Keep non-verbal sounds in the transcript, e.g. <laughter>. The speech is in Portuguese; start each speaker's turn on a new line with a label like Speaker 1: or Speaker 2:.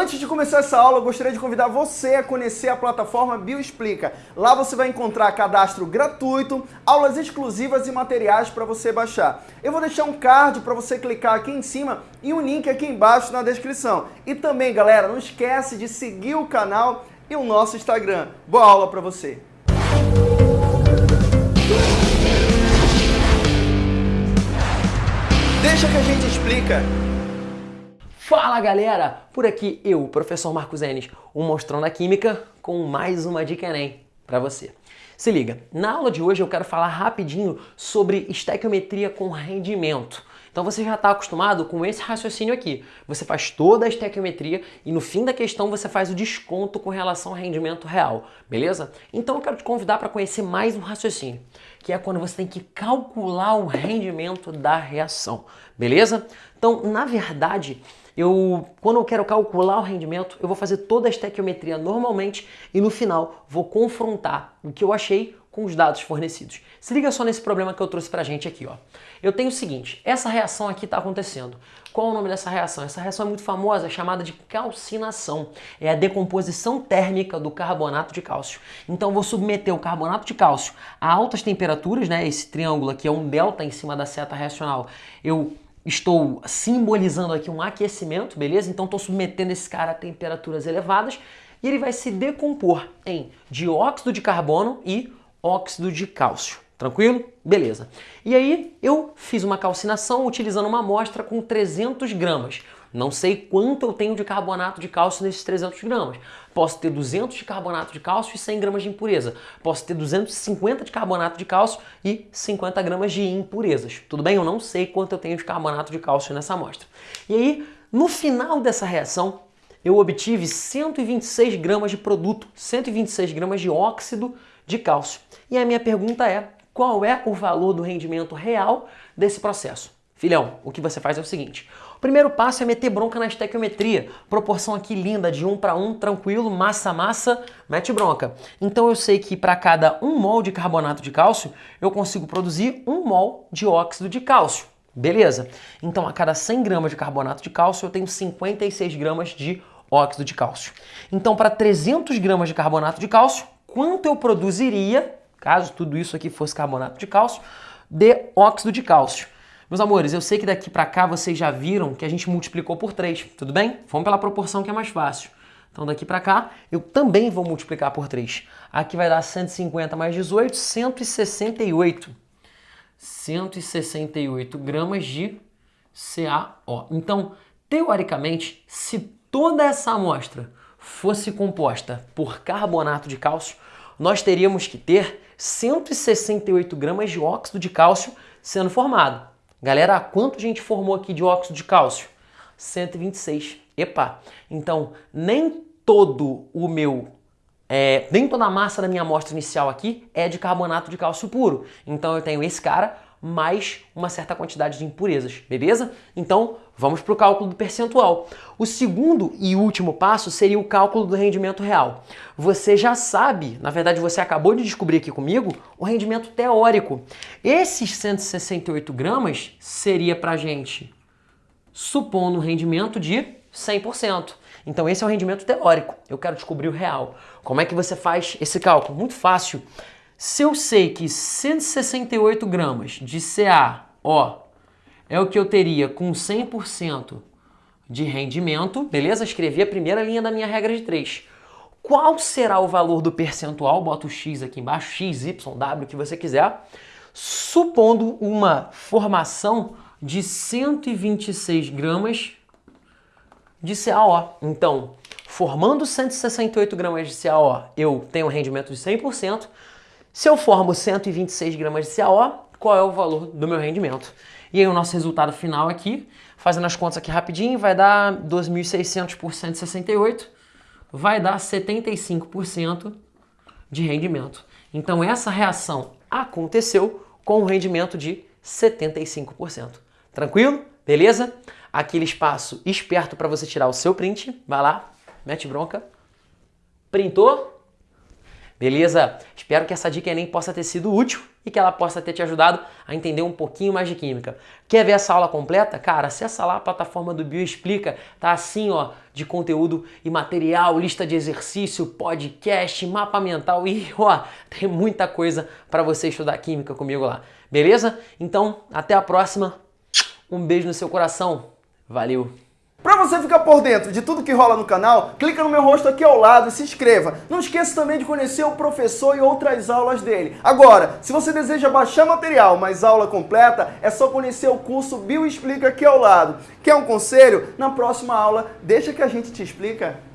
Speaker 1: Antes de começar essa aula, eu gostaria de convidar você a conhecer a plataforma Bioexplica. Lá você vai encontrar cadastro gratuito, aulas exclusivas e materiais para você baixar. Eu vou deixar um card para você clicar aqui em cima e um link aqui embaixo na descrição. E também, galera, não esquece de seguir o canal e o nosso Instagram. Boa aula para você! Deixa que a gente explica.
Speaker 2: Fala galera! Por aqui eu, professor Marcos Enes, o Mostrão da Química, com mais uma dica Enem para você. Se liga, na aula de hoje eu quero falar rapidinho sobre estequiometria com rendimento. Então você já está acostumado com esse raciocínio aqui. Você faz toda a estequiometria e no fim da questão você faz o desconto com relação ao rendimento real, beleza? Então eu quero te convidar para conhecer mais um raciocínio, que é quando você tem que calcular o rendimento da reação, beleza? Então, na verdade, eu, quando eu quero calcular o rendimento, eu vou fazer toda a estequiometria normalmente e no final vou confrontar o que eu achei com os dados fornecidos. Se liga só nesse problema que eu trouxe pra gente aqui, ó. Eu tenho o seguinte, essa reação aqui está acontecendo. Qual é o nome dessa reação? Essa reação é muito famosa, é chamada de calcinação. É a decomposição térmica do carbonato de cálcio. Então vou submeter o carbonato de cálcio a altas temperaturas, né? Esse triângulo aqui é um delta em cima da seta reacional. Eu estou simbolizando aqui um aquecimento, beleza? Então estou submetendo esse cara a temperaturas elevadas e ele vai se decompor em dióxido de carbono e óxido de cálcio. Tranquilo? Beleza. E aí eu fiz uma calcinação utilizando uma amostra com 300 gramas. Não sei quanto eu tenho de carbonato de cálcio nesses 300 gramas. Posso ter 200 de carbonato de cálcio e 100 gramas de impureza. Posso ter 250 de carbonato de cálcio e 50 gramas de impurezas. Tudo bem? Eu não sei quanto eu tenho de carbonato de cálcio nessa amostra. E aí, no final dessa reação, eu obtive 126 gramas de produto, 126 gramas de óxido de cálcio. E a minha pergunta é, qual é o valor do rendimento real desse processo? Filhão, o que você faz é o seguinte, o primeiro passo é meter bronca na estequiometria. Proporção aqui linda, de 1 para 1, tranquilo, massa massa, mete bronca. Então eu sei que para cada 1 mol de carbonato de cálcio, eu consigo produzir 1 mol de óxido de cálcio. Beleza? Então a cada 100 gramas de carbonato de cálcio, eu tenho 56 gramas de óxido de cálcio. Então para 300 gramas de carbonato de cálcio, quanto eu produziria, caso tudo isso aqui fosse carbonato de cálcio, de óxido de cálcio? Meus amores, eu sei que daqui para cá vocês já viram que a gente multiplicou por 3, tudo bem? Vamos pela proporção que é mais fácil. Então daqui para cá eu também vou multiplicar por 3. Aqui vai dar 150 mais 18, 168. 168 gramas de CaO. Então, teoricamente, se toda essa amostra fosse composta por carbonato de cálcio, nós teríamos que ter 168 gramas de óxido de cálcio sendo formado. Galera, quanto a gente formou aqui de óxido de cálcio? 126. Epa! Então, nem todo o meu é, nem toda a massa da minha amostra inicial aqui é de carbonato de cálcio puro. Então eu tenho esse cara mais uma certa quantidade de impurezas, beleza? Então vamos para o cálculo do percentual. O segundo e último passo seria o cálculo do rendimento real. Você já sabe, na verdade você acabou de descobrir aqui comigo, o rendimento teórico. Esses 168 gramas seria para gente, supondo um rendimento de 100%. Então esse é o rendimento teórico. Eu quero descobrir o real. Como é que você faz esse cálculo? Muito fácil. Se eu sei que 168 gramas de CaO é o que eu teria com 100% de rendimento, beleza? Escrevi a primeira linha da minha regra de 3. Qual será o valor do percentual? Bota o X aqui embaixo, X, Y, W, o que você quiser. Supondo uma formação de 126 gramas de CaO. Então, formando 168 gramas de CaO, eu tenho um rendimento de 100%. Se eu formo 126 gramas de CaO, qual é o valor do meu rendimento? E aí o nosso resultado final aqui, fazendo as contas aqui rapidinho, vai dar 2.600 por 168, vai dar 75% de rendimento. Então essa reação aconteceu com um rendimento de 75%. Tranquilo? Beleza? Aquele espaço esperto para você tirar o seu print. Vai lá, mete bronca. Printou? Beleza? Espero que essa dica Enem possa ter sido útil e que ela possa ter te ajudado a entender um pouquinho mais de química. Quer ver essa aula completa? Cara, acessa lá a plataforma do Bioexplica, tá assim, ó, de conteúdo e material, lista de exercício, podcast, mapa mental e, <laughs> ó, tem muita coisa para você estudar química comigo lá. Beleza? Então, até a próxima. Um beijo no seu coração. Valeu!
Speaker 1: Você ficar por dentro de tudo que rola no canal, clica no meu rosto aqui ao lado e se inscreva. Não esqueça também de conhecer o professor e outras aulas dele. Agora, se você deseja baixar material, mas aula completa, é só conhecer o curso Bioexplica aqui ao lado. Quer um conselho? Na próxima aula, deixa que a gente te explica.